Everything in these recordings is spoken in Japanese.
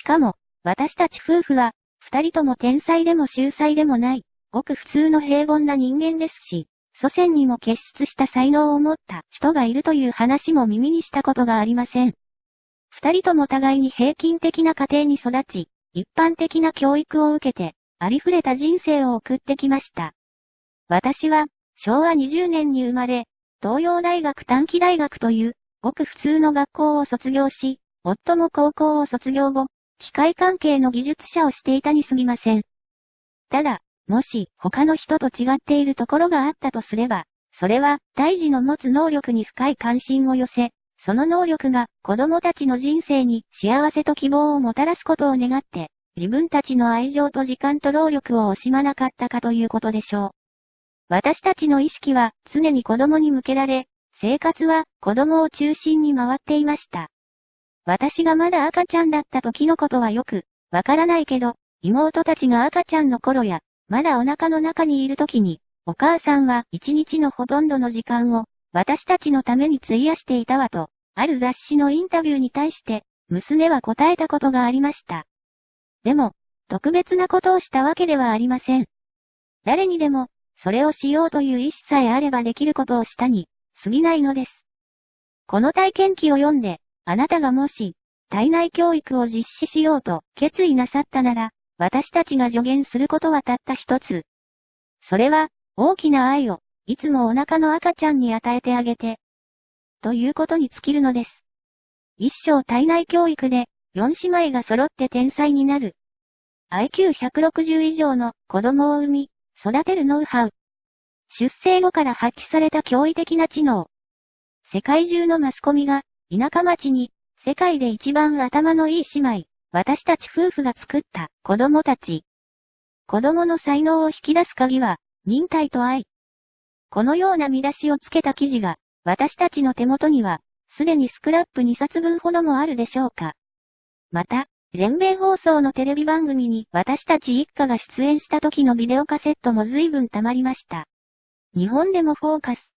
しかも、私たち夫婦は、二人とも天才でも秀才でもない、ごく普通の平凡な人間ですし、祖先にも結出した才能を持った人がいるという話も耳にしたことがありません。二人とも互いに平均的な家庭に育ち、一般的な教育を受けて、ありふれた人生を送ってきました。私は、昭和20年に生まれ、東洋大学短期大学という、ごく普通の学校を卒業し、夫も高校を卒業後、機械関係の技術者をしていたに過ぎません。ただ、もし他の人と違っているところがあったとすれば、それは大事の持つ能力に深い関心を寄せ、その能力が子供たちの人生に幸せと希望をもたらすことを願って、自分たちの愛情と時間と労力を惜しまなかったかということでしょう。私たちの意識は常に子供に向けられ、生活は子供を中心に回っていました。私がまだ赤ちゃんだった時のことはよく、わからないけど、妹たちが赤ちゃんの頃や、まだお腹の中にいる時に、お母さんは一日のほとんどの時間を、私たちのために費やしていたわと、ある雑誌のインタビューに対して、娘は答えたことがありました。でも、特別なことをしたわけではありません。誰にでも、それをしようという意志さえあればできることをしたに、過ぎないのです。この体験記を読んで、あなたがもし、体内教育を実施しようと決意なさったなら、私たちが助言することはたった一つ。それは、大きな愛を、いつもお腹の赤ちゃんに与えてあげて、ということに尽きるのです。一生体内教育で、四姉妹が揃って天才になる。IQ160 以上の子供を産み、育てるノウハウ。出生後から発揮された驚異的な知能。世界中のマスコミが、田舎町に、世界で一番頭のいい姉妹、私たち夫婦が作った子供たち。子供の才能を引き出す鍵は、忍耐と愛。このような見出しをつけた記事が、私たちの手元には、すでにスクラップ2冊分ほどもあるでしょうか。また、全米放送のテレビ番組に私たち一家が出演した時のビデオカセットも随分溜まりました。日本でもフォーカス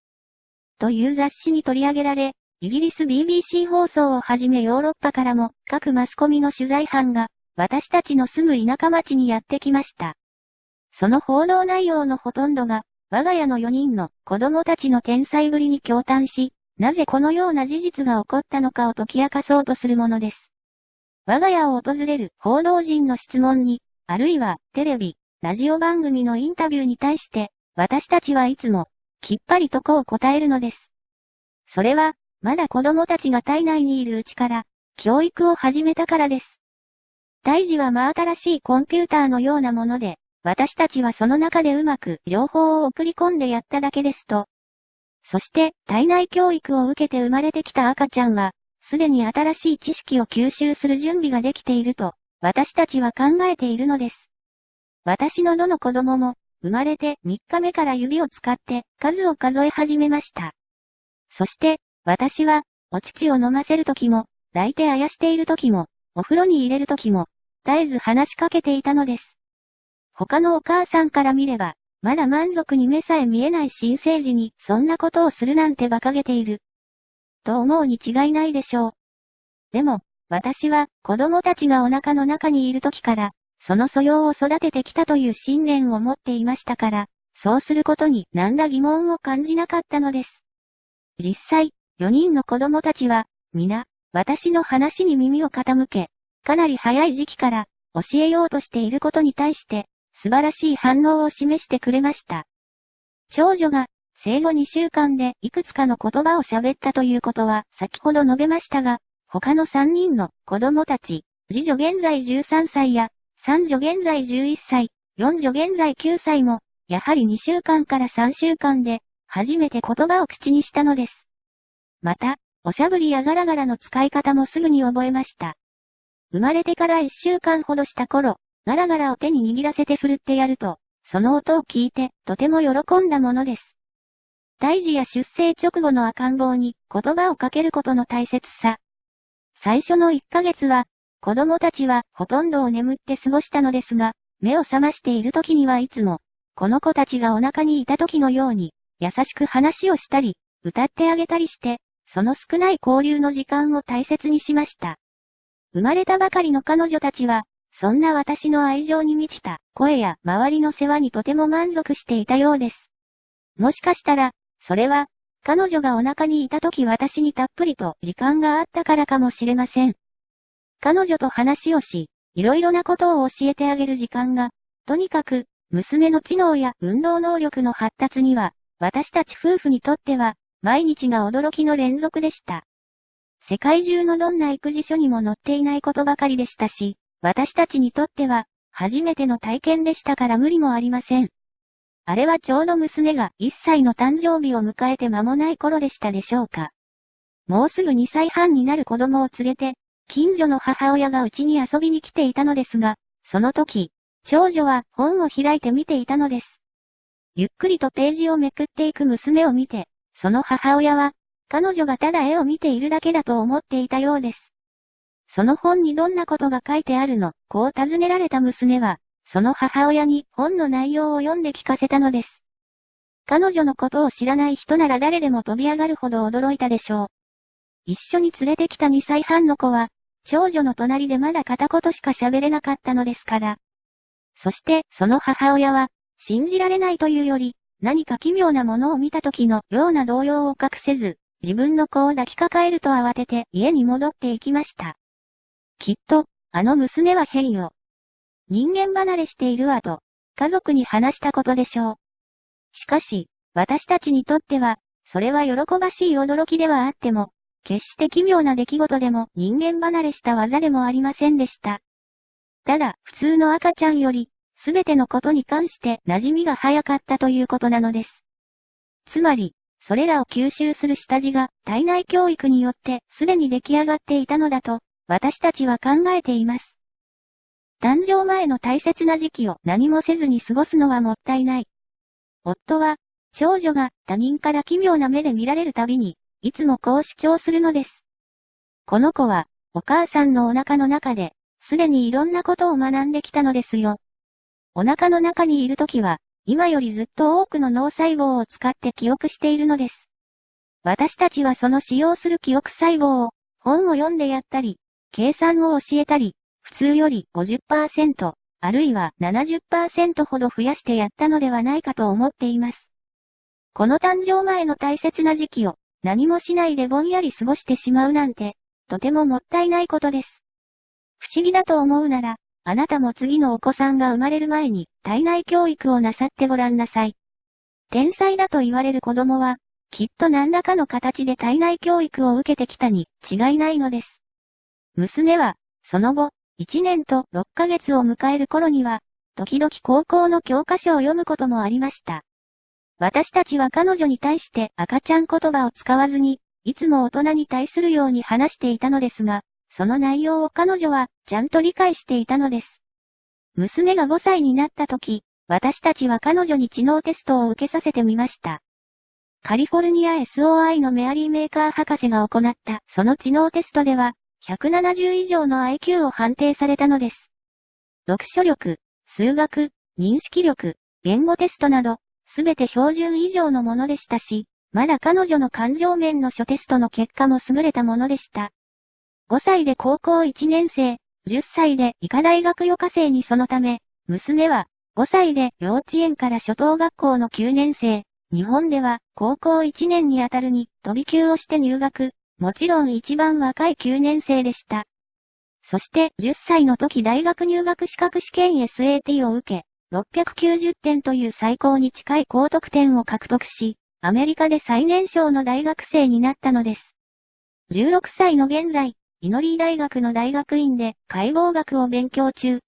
という雑誌に取り上げられ、イギリス BBC 放送をはじめヨーロッパからも各マスコミの取材班が私たちの住む田舎町にやってきました。その報道内容のほとんどが我が家の4人の子供たちの天才ぶりに共嘆し、なぜこのような事実が起こったのかを解き明かそうとするものです。我が家を訪れる報道陣の質問に、あるいはテレビ、ラジオ番組のインタビューに対して、私たちはいつも、きっぱりとこう答えるのです。それは、まだ子供たちが体内にいるうちから、教育を始めたからです。胎児は真新しいコンピューターのようなもので、私たちはその中でうまく情報を送り込んでやっただけですと。そして、体内教育を受けて生まれてきた赤ちゃんは、すでに新しい知識を吸収する準備ができていると、私たちは考えているのです。私のどの子供も、生まれて3日目から指を使って数を数え始めました。そして、私は、お乳を飲ませるときも、抱いてあやしているときも、お風呂に入れるときも、絶えず話しかけていたのです。他のお母さんから見れば、まだ満足に目さえ見えない新生児にそんなことをするなんて馬鹿げている。と思うに違いないでしょう。でも、私は子供たちがお腹の中にいる時から、その素養を育ててきたという信念を持っていましたから、そうすることに何ら疑問を感じなかったのです。実際、4人の子供たちは、皆、私の話に耳を傾け、かなり早い時期から教えようとしていることに対して、素晴らしい反応を示してくれました。長女が生後2週間でいくつかの言葉を喋ったということは先ほど述べましたが、他の3人の子供たち、次女現在13歳や、三女現在11歳、四女現在9歳も、やはり2週間から3週間で、初めて言葉を口にしたのです。また、おしゃぶりやガラガラの使い方もすぐに覚えました。生まれてから1週間ほどした頃、ガラガラを手に握らせて振るってやると、その音を聞いてとても喜んだものです。胎児や出生直後の赤ん坊に言葉をかけることの大切さ。最初の1ヶ月は、子供たちはほとんどを眠って過ごしたのですが、目を覚ましている時にはいつも、この子たちがお腹にいた時のように、優しく話をしたり、歌ってあげたりして、その少ない交流の時間を大切にしました。生まれたばかりの彼女たちは、そんな私の愛情に満ちた声や周りの世話にとても満足していたようです。もしかしたら、それは、彼女がお腹にいた時私にたっぷりと時間があったからかもしれません。彼女と話をし、いろいろなことを教えてあげる時間が、とにかく、娘の知能や運動能力の発達には、私たち夫婦にとっては、毎日が驚きの連続でした。世界中のどんな育児書にも載っていないことばかりでしたし、私たちにとっては、初めての体験でしたから無理もありません。あれはちょうど娘が1歳の誕生日を迎えて間もない頃でしたでしょうか。もうすぐ2歳半になる子供を連れて、近所の母親が家に遊びに来ていたのですが、その時、長女は本を開いて見ていたのです。ゆっくりとページをめくっていく娘を見て、その母親は、彼女がただ絵を見ているだけだと思っていたようです。その本にどんなことが書いてあるの、こう尋ねられた娘は、その母親に本の内容を読んで聞かせたのです。彼女のことを知らない人なら誰でも飛び上がるほど驚いたでしょう。一緒に連れてきた2歳半の子は、長女の隣でまだ片言しか喋れなかったのですから。そして、その母親は、信じられないというより、何か奇妙なものを見た時のような動揺を隠せず、自分の子を抱きかかえると慌てて家に戻っていきました。きっと、あの娘は変よ。人間離れしているわと、家族に話したことでしょう。しかし、私たちにとっては、それは喜ばしい驚きではあっても、決して奇妙な出来事でも人間離れした技でもありませんでした。ただ、普通の赤ちゃんより、すべてのことに関して馴染みが早かったということなのです。つまり、それらを吸収する下地が体内教育によってすでに出来上がっていたのだと、私たちは考えています。誕生前の大切な時期を何もせずに過ごすのはもったいない。夫は、長女が他人から奇妙な目で見られるたびに、いつもこう主張するのです。この子は、お母さんのお腹の中で、すでにいろんなことを学んできたのですよ。お腹の中にいるときは、今よりずっと多くの脳細胞を使って記憶しているのです。私たちはその使用する記憶細胞を、本を読んでやったり、計算を教えたり、普通より50%、あるいは70%ほど増やしてやったのではないかと思っています。この誕生前の大切な時期を何もしないでぼんやり過ごしてしまうなんて、とてももったいないことです。不思議だと思うなら、あなたも次のお子さんが生まれる前に体内教育をなさってごらんなさい。天才だと言われる子供は、きっと何らかの形で体内教育を受けてきたに違いないのです。娘は、その後、1年と6ヶ月を迎える頃には、時々高校の教科書を読むこともありました。私たちは彼女に対して赤ちゃん言葉を使わずに、いつも大人に対するように話していたのですが、その内容を彼女はちゃんと理解していたのです。娘が5歳になった時、私たちは彼女に知能テストを受けさせてみました。カリフォルニア SOI のメアリーメーカー博士が行ったその知能テストでは、170以上の IQ を判定されたのです。読書力、数学、認識力、言語テストなど、すべて標準以上のものでしたし、まだ彼女の感情面の諸テストの結果も優れたものでした。5歳で高校1年生、10歳で医科大学予科生にそのため、娘は5歳で幼稚園から初等学校の9年生、日本では高校1年にあたるに飛び級をして入学、もちろん一番若い9年生でした。そして10歳の時大学入学資格試験 SAT を受け、690点という最高に近い高得点を獲得し、アメリカで最年少の大学生になったのです。16歳の現在、イノリー大学の大学院で解剖学を勉強中。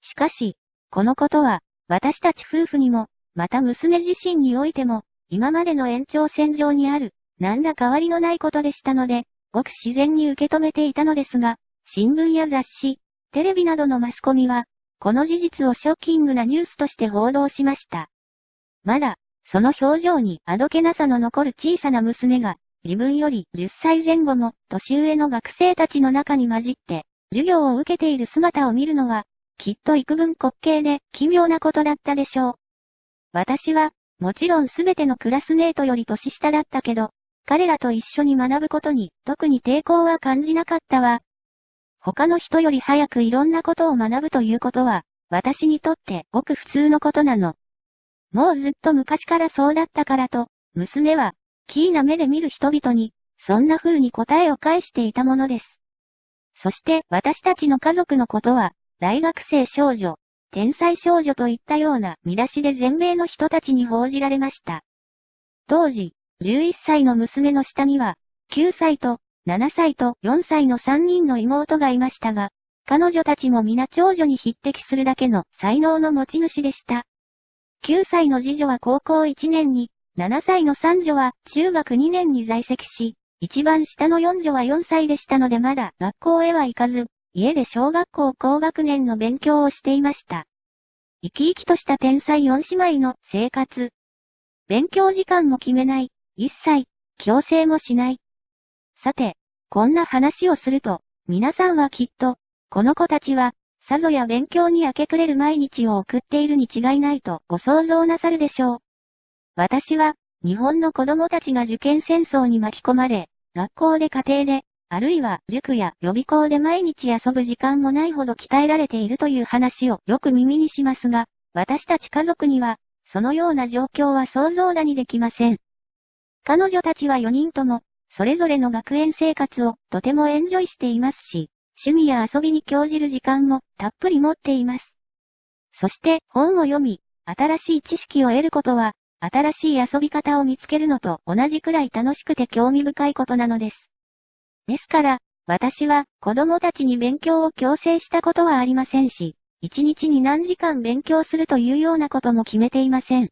しかし、このことは、私たち夫婦にも、また娘自身においても、今までの延長線上にある、何ら変わりのないことでしたので、ごく自然に受け止めていたのですが、新聞や雑誌、テレビなどのマスコミは、この事実をショッキングなニュースとして報道しました。まだ、その表情にあどけなさの残る小さな娘が、自分より10歳前後の年上の学生たちの中に混じって、授業を受けている姿を見るのは、きっと幾分滑稽で奇妙なことだったでしょう。私は、もちろんすべてのクラスメートより年下だったけど、彼らと一緒に学ぶことに特に抵抗は感じなかったわ。他の人より早くいろんなことを学ぶということは、私にとってごく普通のことなの。もうずっと昔からそうだったからと、娘は、キーな目で見る人々に、そんな風に答えを返していたものです。そして私たちの家族のことは、大学生少女、天才少女といったような見出しで全米の人たちに報じられました。当時、11歳の娘の下には、9歳と7歳と4歳の3人の妹がいましたが、彼女たちも皆長女に匹敵するだけの才能の持ち主でした。9歳の次女は高校1年に、7歳の三女は中学2年に在籍し、一番下の四女は4歳でしたのでまだ学校へは行かず、家で小学校高学年の勉強をしていました。生き生きとした天才四姉妹の生活。勉強時間も決めない、一切、強制もしない。さて、こんな話をすると、皆さんはきっと、この子たちは、さぞや勉強に明け暮れる毎日を送っているに違いないとご想像なさるでしょう。私は、日本の子供たちが受験戦争に巻き込まれ、学校で家庭で、あるいは塾や予備校で毎日遊ぶ時間もないほど鍛えられているという話をよく耳にしますが、私たち家族には、そのような状況は想像だにできません。彼女たちは4人とも、それぞれの学園生活をとてもエンジョイしていますし、趣味や遊びに興じる時間もたっぷり持っています。そして本を読み、新しい知識を得ることは、新しい遊び方を見つけるのと同じくらい楽しくて興味深いことなのです。ですから、私は子供たちに勉強を強制したことはありませんし、一日に何時間勉強するというようなことも決めていません。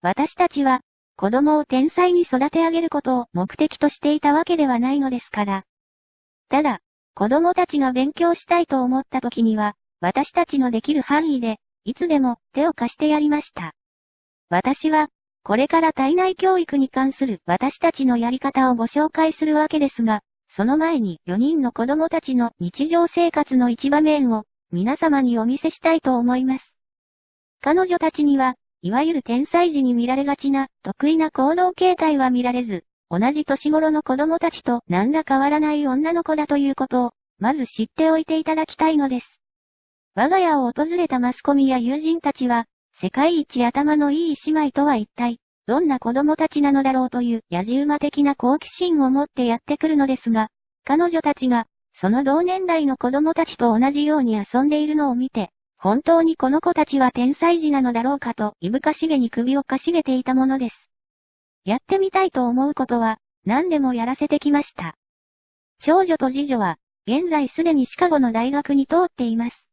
私たちは子供を天才に育て上げることを目的としていたわけではないのですから。ただ、子供たちが勉強したいと思った時には、私たちのできる範囲で、いつでも手を貸してやりました。私は、これから体内教育に関する私たちのやり方をご紹介するわけですが、その前に4人の子供たちの日常生活の一場面を皆様にお見せしたいと思います。彼女たちにはいわゆる天才児に見られがちな得意な行動形態は見られず、同じ年頃の子供たちと何ら変わらない女の子だということを、まず知っておいていただきたいのです。我が家を訪れたマスコミや友人たちは、世界一頭のいい姉妹とは一体、どんな子供たちなのだろうという野じ馬的な好奇心を持ってやってくるのですが、彼女たちが、その同年代の子供たちと同じように遊んでいるのを見て、本当にこの子たちは天才児なのだろうかと、いぶかしげに首をかしげていたものです。やってみたいと思うことは、何でもやらせてきました。長女と次女は、現在すでにシカゴの大学に通っています。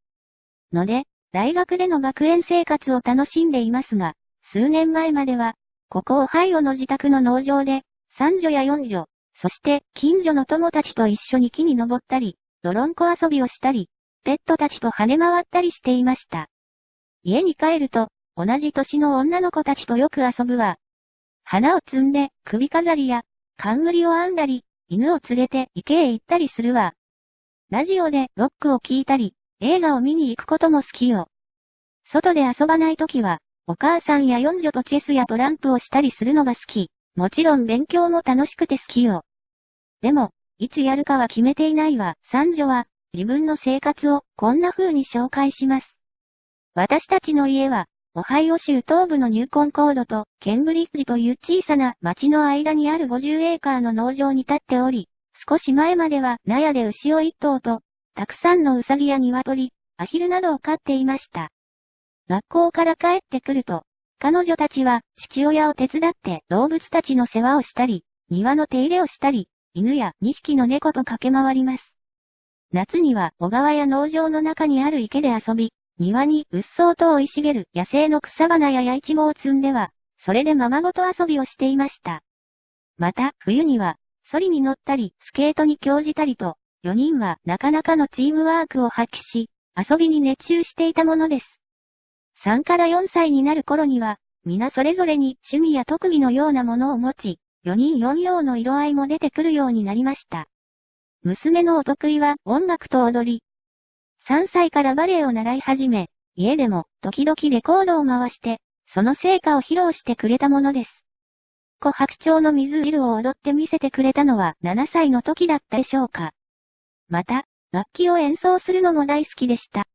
ので、大学での学園生活を楽しんでいますが、数年前までは、ここオハイオの自宅の農場で、三女や四女、そして近所の友達と一緒に木に登ったり、泥んこ遊びをしたり、ペットたちと跳ね回ったりしていました。家に帰ると、同じ年の女の子たちとよく遊ぶわ。花を摘んで首飾りや冠を編んだり、犬を連れて池へ行ったりするわ。ラジオでロックを聴いたり、映画を見に行くことも好きよ。外で遊ばないときは、お母さんや四女とチェスやトランプをしたりするのが好き。もちろん勉強も楽しくて好きよ。でも、いつやるかは決めていないわ。三女は、自分の生活をこんな風に紹介します。私たちの家は、オハイオ州東部のニューコンコードとケンブリッジという小さな町の間にある50エーカーの農場に立っており、少し前までは納屋で牛を一頭と、たくさんのウサギや鶏、アヒルなどを飼っていました。学校から帰ってくると、彼女たちは父親を手伝って動物たちの世話をしたり、庭の手入れをしたり、犬や2匹の猫と駆け回ります。夏には小川や農場の中にある池で遊び、庭にうっそうと生い茂る野生の草花や八イチゴを摘んでは、それでままごと遊びをしていました。また、冬には、ソリに乗ったり、スケートに興じたりと、4人はなかなかのチームワークを発揮し、遊びに熱中していたものです。3から4歳になる頃には、皆それぞれに趣味や特技のようなものを持ち、4人4様の色合いも出てくるようになりました。娘のお得意は音楽と踊り。3歳からバレエを習い始め、家でも時々レコードを回して、その成果を披露してくれたものです。琥白鳥の水汁を踊って見せてくれたのは7歳の時だったでしょうか。また、楽器を演奏するのも大好きでした。